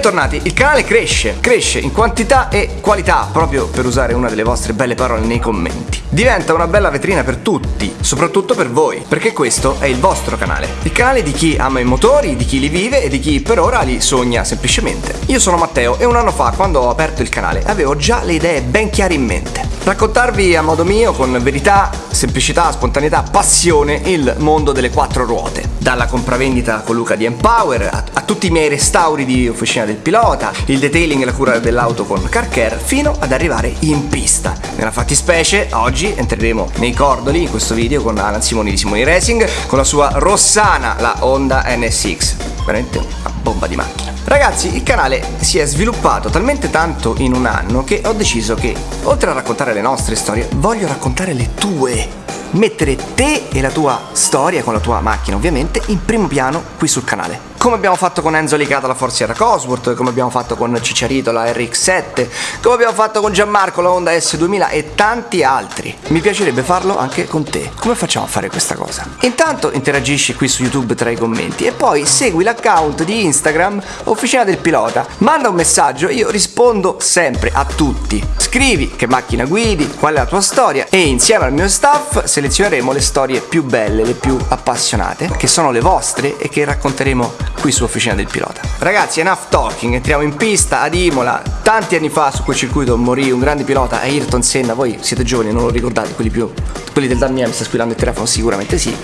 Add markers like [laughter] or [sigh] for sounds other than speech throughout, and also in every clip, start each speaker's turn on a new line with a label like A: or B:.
A: bentornati. Il canale cresce, cresce in quantità e qualità, proprio per usare una delle vostre belle parole nei commenti. Diventa una bella vetrina per tutti, soprattutto per voi, perché questo è il vostro canale. Il canale di chi ama i motori, di chi li vive e di chi per ora li sogna semplicemente. Io sono Matteo e un anno fa, quando ho aperto il canale, avevo già le idee ben chiare in mente. Raccontarvi a modo mio, con verità, semplicità, spontaneità, passione, il mondo delle quattro ruote. Dalla compravendita con Luca di Empower, a, a tutti i miei restauri di officina del pilota, il detailing e la cura dell'auto con Car Care, fino ad arrivare in pista. Nella fattispecie, oggi entreremo nei cordoli in questo video con Alan Simoni di Simoni Racing, con la sua Rossana, la Honda NSX. Veramente una bomba di macchina. Ragazzi, il canale si è sviluppato talmente tanto in un anno che ho deciso che, oltre a raccontare le nostre storie, voglio raccontare le tue mettere te e la tua storia con la tua macchina ovviamente in primo piano qui sul canale come abbiamo fatto con Enzo Licata la Forziera Cosworth, come abbiamo fatto con Cicciarito la RX7, come abbiamo fatto con Gianmarco la Honda S2000 e tanti altri. Mi piacerebbe farlo anche con te. Come facciamo a fare questa cosa? Intanto interagisci qui su YouTube tra i commenti e poi segui l'account di Instagram Officina del Pilota. Manda un messaggio, io rispondo sempre a tutti. Scrivi che macchina guidi, qual è la tua storia e insieme al mio staff selezioneremo le storie più belle, le più appassionate, che sono le vostre e che racconteremo qui su Officina del Pilota. Ragazzi, enough talking, entriamo in pista ad Imola. Tanti anni fa su quel circuito morì un grande pilota, Ayrton Senna. Voi siete giovani, non lo ricordate, quelli più. quelli del Dan Mia mi sta squillando il telefono, sicuramente sì.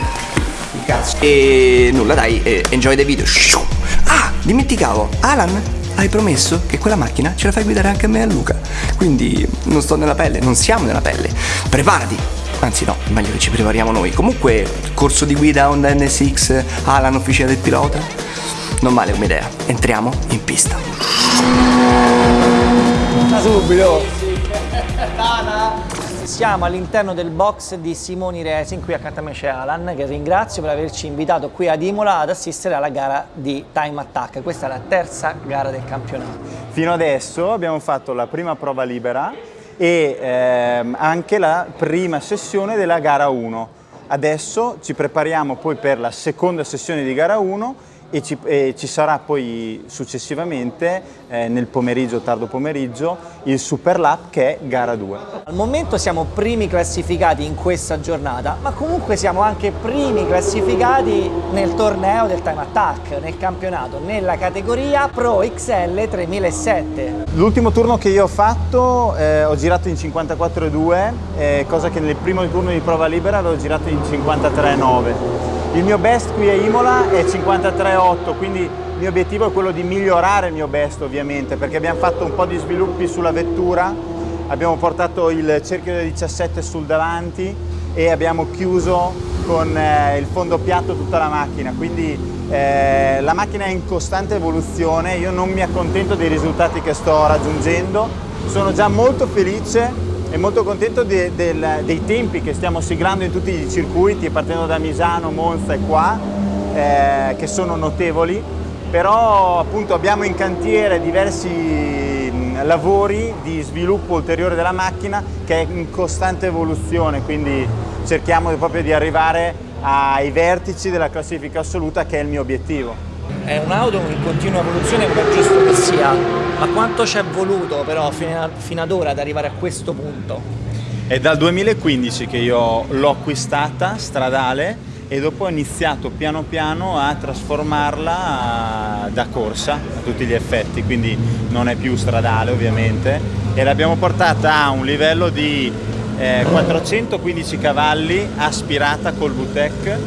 A: Cazzo. E nulla, dai, enjoy the video. Ah, dimenticavo, Alan hai promesso che quella macchina ce la fai guidare anche a me e a Luca. Quindi non sto nella pelle, non siamo nella pelle. Preparati, anzi no, meglio che ci prepariamo noi. Comunque, corso di guida Honda NSX, Alan, officina del pilota. Non male come idea. Entriamo in pista.
B: Subito! Siamo all'interno del box di Simoni Racing, qui accanto a me c'è Alan che ringrazio per averci invitato qui ad Imola ad assistere alla gara di Time Attack. Questa è la terza gara del campionato.
C: Fino adesso abbiamo fatto la prima prova libera e ehm, anche la prima sessione della gara 1. Adesso ci prepariamo poi per la seconda sessione di gara 1 e ci, e ci, sarà poi successivamente eh, nel pomeriggio, tardo pomeriggio, il Super Lap che è gara 2.
B: Al momento siamo primi classificati in questa giornata, ma comunque siamo anche primi classificati nel torneo del Time Attack, nel campionato, nella categoria Pro XL 3007.
C: L'ultimo turno che io ho fatto eh, ho girato in 54.2, eh, cosa che nel primo turno di prova libera avevo girato in 53.9. Il mio best qui a Imola è 53,8, quindi il mio obiettivo è quello di migliorare il mio best ovviamente, perché abbiamo fatto un po' di sviluppi sulla vettura, abbiamo portato il cerchio da 17 sul davanti e abbiamo chiuso con eh, il fondo piatto tutta la macchina, quindi eh, la macchina è in costante evoluzione, io non mi accontento dei risultati che sto raggiungendo, sono già molto felice e molto contento de, del, dei tempi che stiamo siglando in tutti i circuiti, partendo da Misano, Monza e qua, eh, che sono notevoli, però appunto abbiamo in cantiere diversi lavori di sviluppo ulteriore della macchina che è in costante evoluzione, quindi cerchiamo proprio di arrivare ai vertici della classifica assoluta che è il mio obiettivo.
B: È un'auto in continua evoluzione come è giusto che sia, ma quanto ci è voluto però fino ad ora ad arrivare a questo punto?
C: È dal 2015 che io l'ho acquistata stradale e dopo ho iniziato piano piano a trasformarla da corsa a tutti gli effetti, quindi non è più stradale ovviamente. E l'abbiamo portata a un livello di eh, 415 cavalli aspirata col VTEC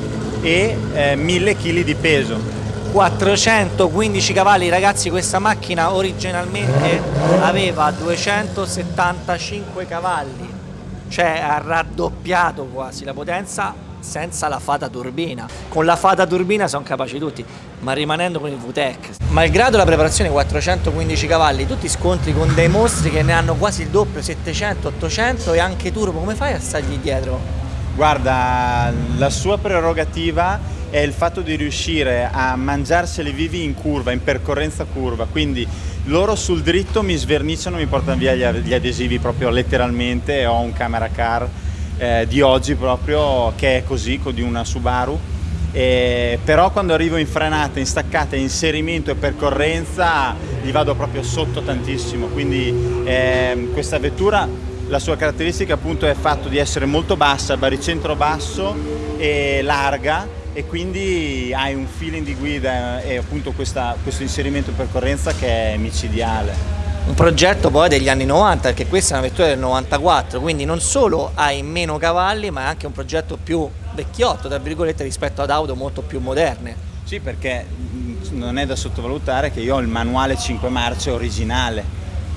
C: e eh, 1000 kg di peso
B: 415 cavalli ragazzi questa macchina originalmente aveva 275 cavalli cioè ha raddoppiato quasi la potenza senza la fata turbina. Con la fata turbina sono capaci tutti, ma rimanendo con il VTEC. Malgrado la preparazione 415 cavalli, tutti scontri con dei mostri che ne hanno quasi il doppio, 700, 800 e anche turbo, come fai a stargli dietro?
C: Guarda, la sua prerogativa è il fatto di riuscire a mangiarseli vivi in curva, in percorrenza curva, quindi loro sul dritto mi sverniciano, mi portano via gli adesivi proprio letteralmente, ho un camera car eh, di oggi proprio che è così, di una Subaru, eh, però quando arrivo in frenata, in staccata, inserimento e percorrenza gli vado proprio sotto tantissimo, quindi eh, questa vettura la sua caratteristica appunto è fatto di essere molto bassa, baricentro basso e larga e quindi hai un feeling di guida e appunto questa, questo inserimento in percorrenza che è micidiale.
B: Un progetto poi degli anni 90, perché questa è una vettura del 94, quindi non solo hai meno cavalli, ma è anche un progetto più vecchiotto, tra virgolette, rispetto ad auto molto più moderne.
C: Sì, perché non è da sottovalutare che io ho il manuale 5 marce originale,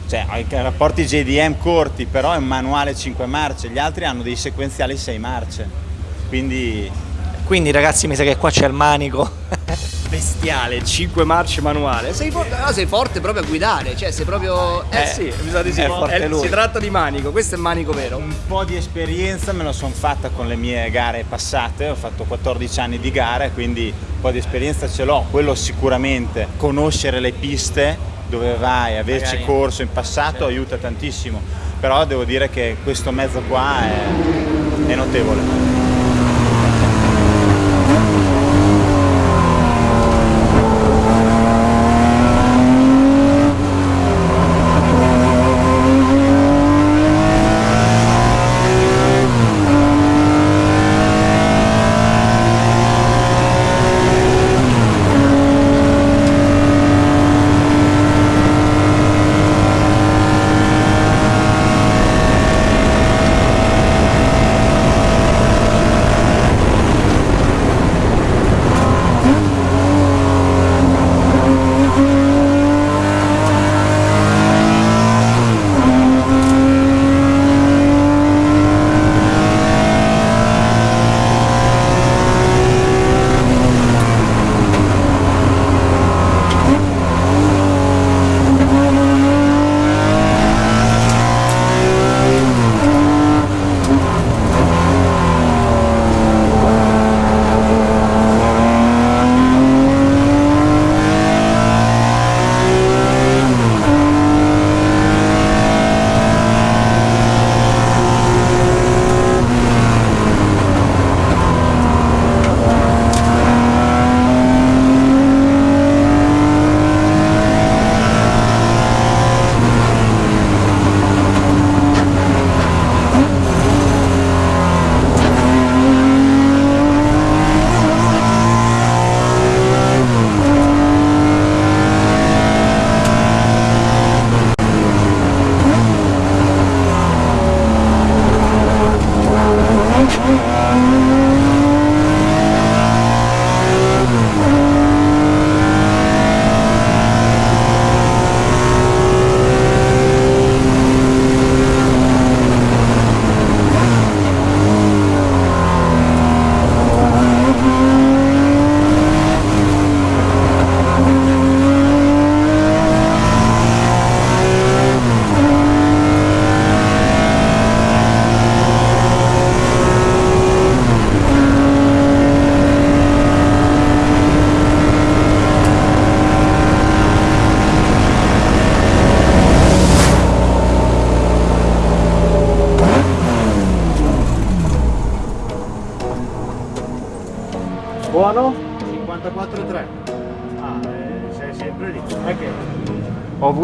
C: cioè ho i rapporti JDM corti, però è un manuale 5 marce, gli altri hanno dei sequenziali 6 marce, quindi
B: quindi ragazzi mi sa che qua c'è il manico. [laughs]
A: Bestiale, 5 marce manuale. Sei forte, no, sei forte proprio a guidare, cioè sei proprio... Eh, eh sì, mi sa di sì. È, si tratta di manico, questo è il manico vero.
C: Un po' di esperienza me la sono fatta con le mie gare passate, ho fatto 14 anni di gare, quindi un po' di esperienza ce l'ho, quello sicuramente. Conoscere le piste dove vai, averci Magari. corso in passato sì. aiuta tantissimo, però devo dire che questo mezzo qua è, è notevole.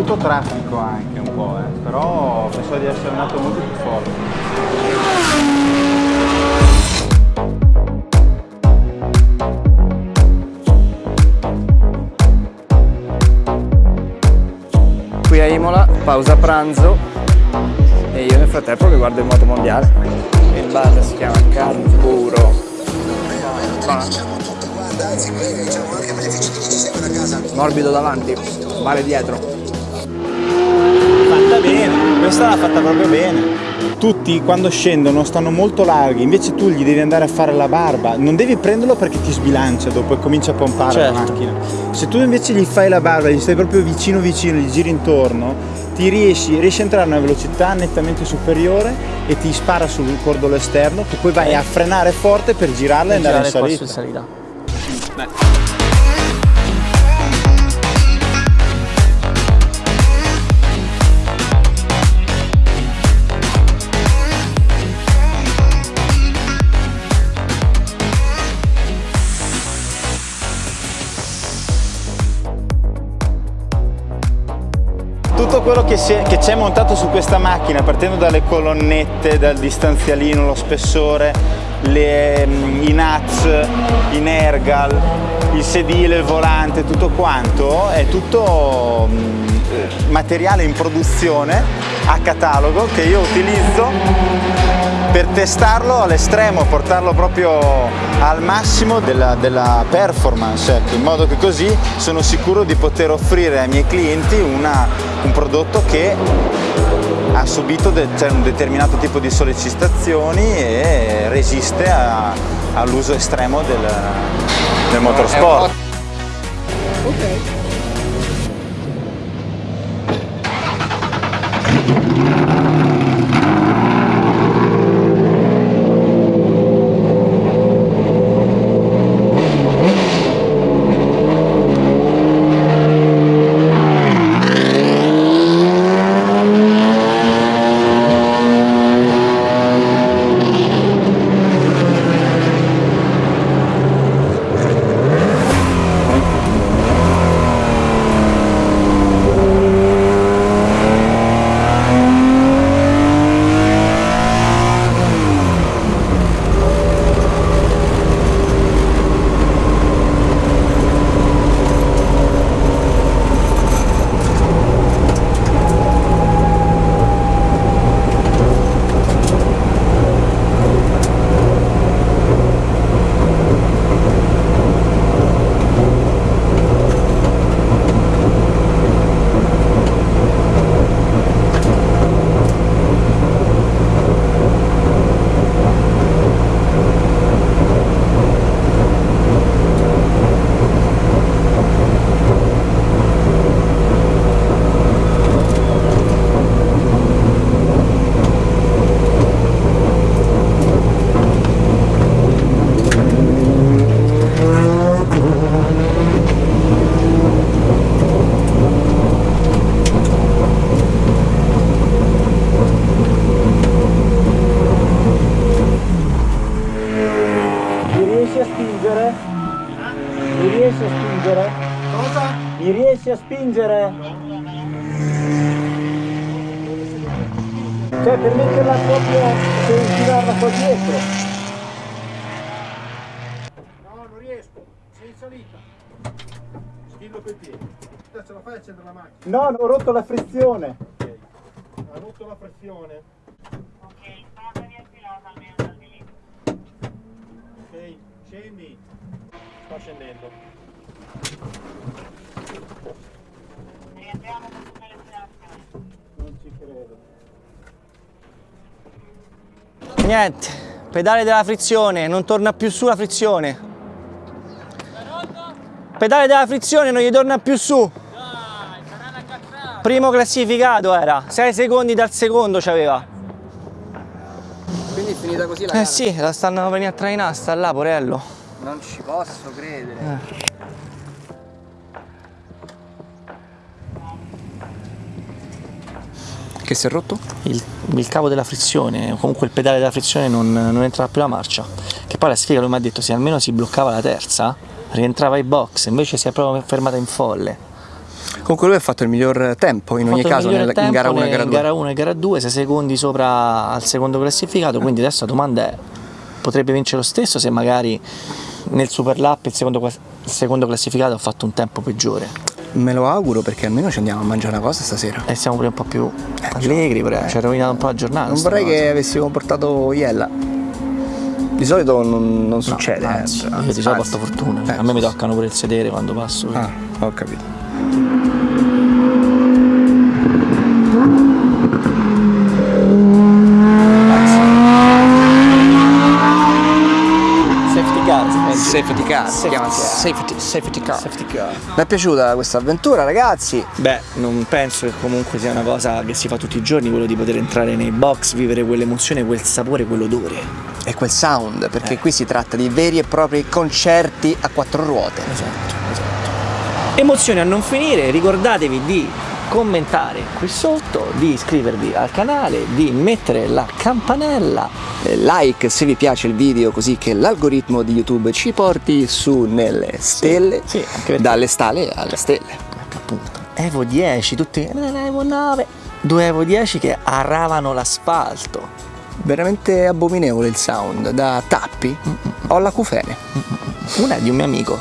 C: Avuto traffico anche un po', eh, però penso di essere andato molto più forte.
A: Qui a Imola, pausa pranzo e io nel frattempo che guardo il moto mondiale. Il bar si chiama Carburo. Morbido davanti male dietro
C: questa l'ha fatta proprio bene tutti quando scendono stanno molto larghi, invece tu gli devi andare a fare la barba, non devi prenderlo perché ti sbilancia dopo e comincia a pompare
B: Certo.
C: la macchina. Se tu invece gli fai la barba, gli stai proprio vicino vicino, gli giri intorno, ti riesci, riesci a entrare a una velocità nettamente superiore e ti spara sul cordolo esterno che poi vai a frenare forte per girarla e andare in
B: Girare qua
C: salita.
B: su salita.
C: Tutto quello che, c'è montato su questa macchina, partendo dalle colonnette, dal distanzialino, lo spessore, le, mm, i nuts, i nergal, il sedile, il volante, tutto quanto, è tutto mm, materiale in produzione a catalogo che io utilizzo per testarlo all'estremo, portarlo proprio al massimo della, della performance, ecco, in modo che così sono sicuro di poter offrire ai miei clienti una- un prodotto che ha subito de- cioè, un determinato tipo di sollecitazioni e resiste all'uso estremo del, del motorsport. Mi a spingere? Cioè per metterla proprio, per girarla qua dietro.
D: No, non riesco. Sei in salita. Schillo coi piedi. Ce la fai a accendere la macchina?
C: No, ho rotto la frizione.
D: Ha rotto la pressione.
E: Ok, sono riattivata almeno dal di lì.
D: Ok, scendi. Sta scendendo.
C: Non ci credo.
B: Niente, pedale della frizione, non torna più su la frizione. Pedale della frizione non gli torna più su. Primo classificato era, 6 secondi dal secondo c'aveva.
A: Quindi è finita così la
B: Eh sì, la stanno venendo a trainare, sta là, porello.
A: Non ci posso credere. Che si è rotto?
B: Il, il cavo della frizione, comunque il pedale della frizione non, non entrava più la marcia. Che poi la sfiga lui mi ha detto se almeno si bloccava la terza, rientrava ai box, invece si è proprio fermata in folle.
A: Comunque lui ha fatto il miglior tempo in ogni caso nel- in gara 1 e gara
B: in
A: 2.
B: gara 1 e gara 2, 6 secondi sopra al secondo classificato, quindi adesso la domanda è potrebbe vincere lo stesso se magari nel super lap il secondo, il secondo classificato ha fatto un tempo peggiore
A: Me lo auguro perché almeno ci andiamo a mangiare una cosa stasera.
B: e siamo pure un po' più allegri, però ci ha rovinato un po' la giornata.
A: Non vorrei
B: cosa.
A: che avessimo portato Iella. Di solito non, non succede.
B: No,
A: eh,
B: anzi, io
A: anzi,
B: di solito porto fortuna,
A: Eh,
B: a me mi toccano pure il sedere quando passo.
A: Ah, ho capito. Safety car, si chiama
B: safety, safety car. Safety car.
A: Mi è piaciuta questa avventura, ragazzi.
B: Beh, non penso che comunque sia una cosa che si fa tutti i giorni, quello di poter entrare nei box, vivere quell'emozione, quel sapore, quell'odore.
A: E quel sound, perché qui si tratta di veri e propri concerti a quattro ruote.
B: Esatto, esatto. Emozioni a non finire, ricordatevi di commentare qui sotto, di iscrivervi al canale, di mettere la campanella
A: Eh, Like se vi piace il video così che l'algoritmo di YouTube ci porti su nelle stelle,
B: sì, perché-
A: dalle stale alle stelle.
B: Ecco appunto Evo 10 tutti eh, Evo 9 due Evo 10 che aravano l'asfalto
A: Veramente abominevole il sound, da tappi ho l'acufene.
B: una è di un mio amico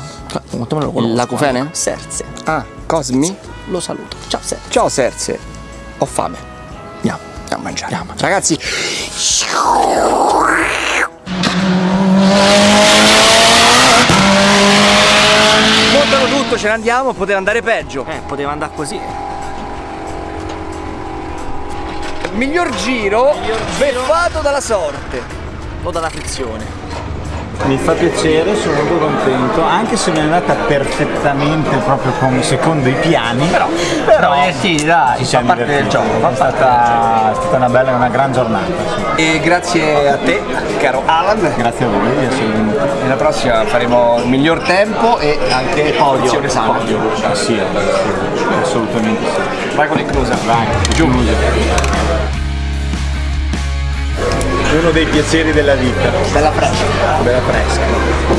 B: Quanto me lo conosco
A: L'acufene?
B: eh? Serse
A: Ah, Cosmi?
B: Lo saluto ciao Serse
A: Ciao Serse, ho fame.
B: andiamo
A: Andiamo a mangiare.
B: Andiamo.
A: Ragazzi, montano tutto, ce ne andiamo, poteva andare peggio.
B: eh poteva andare così
A: Miglior giro, beffato dalla sorte.
B: o dalla frizione
C: Mi fa piacere, sono molto contento, anche se non è andata perfettamente proprio come secondo i piani. Però,
B: però divertiti, dai,
C: ci
B: fa
C: siamo
B: parte del gioco, fa
C: È stata, è stata una bella, una gran giornata. sì.
A: E grazie a te, caro Alan.
C: Grazie a voi di essere venuti.
A: Nella prossima faremo il miglior tempo e anche sana.
C: Podio. Ah, sì, sì, assolutamente sì.
A: Vai con il cruiser.
C: Vai, giù. Uno dei piaceri della vita.
A: Bella fresca.
C: Bella fresca.